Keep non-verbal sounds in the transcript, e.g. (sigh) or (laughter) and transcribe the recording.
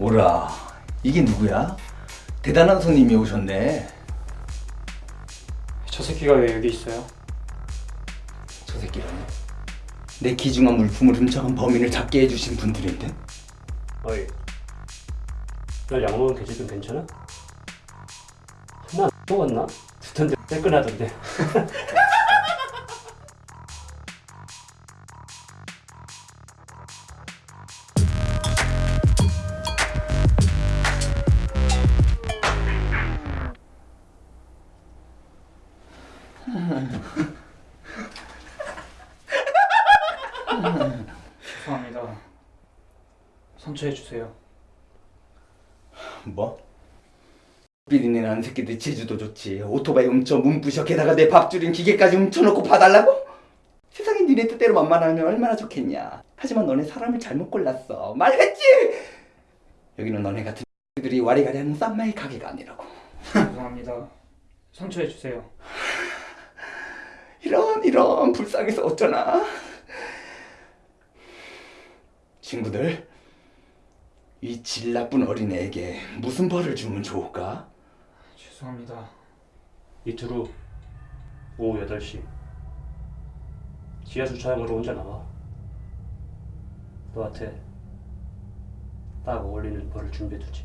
오라 이게 누구야? 대단한 손님이 오셨네 저 새끼가 왜 여기 있어요? 저 새끼라니 내 귀중한 물품을 훔쳐간 범인을 잡게 해주신 분들인데 어이 널 양모는 계집은 괜찮아? 하나 안 먹었나? 두턴데 떼끈하던데 (laughs) (laughs) 죄송합니다. 선처해 주세요. 뭐? 비린내 나는 새끼들 제주도 좋지. 오토바이 훔쳐 문부셔 게다가 내 밥줄인 기계까지 훔쳐놓고 봐달라고? 세상에 니네 뜻대로 만만하면 얼마나 좋겠냐. 하지만 너네 사람을 잘못 골랐어. 말했지? 여기는 너네 같은 (laughs) 들이 와리가리 하는 쌈마이 가게가 아니라고. 죄송합니다. 선처해 주세요 이런 이런 불쌍해서 어쩌나? 친구들 이 질 나쁜 어린애에게 무슨 벌을 주면 좋을까? 죄송합니다. 이틀 후 오후 8시. 지하 주차장으로 혼자 나와. 너한테 딱 어울리는 벌을 준비해두지